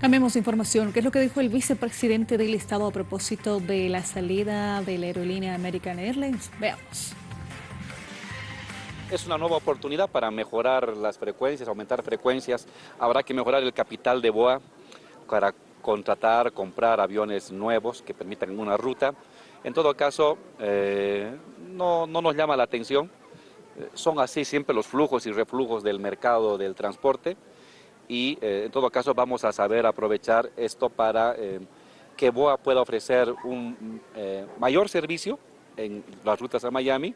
Cambiemos de información. ¿Qué es lo que dijo el vicepresidente del Estado a propósito de la salida de la aerolínea American Airlines? Veamos. Es una nueva oportunidad para mejorar las frecuencias, aumentar frecuencias. Habrá que mejorar el capital de BOA para contratar, comprar aviones nuevos que permitan una ruta. En todo caso, eh, no, no, nos llama la atención. Eh, son así siempre los flujos y reflujos del mercado del transporte y eh, en todo caso vamos a saber aprovechar esto para que BOA pueda ofrecer un mayor servicio en las rutas a Miami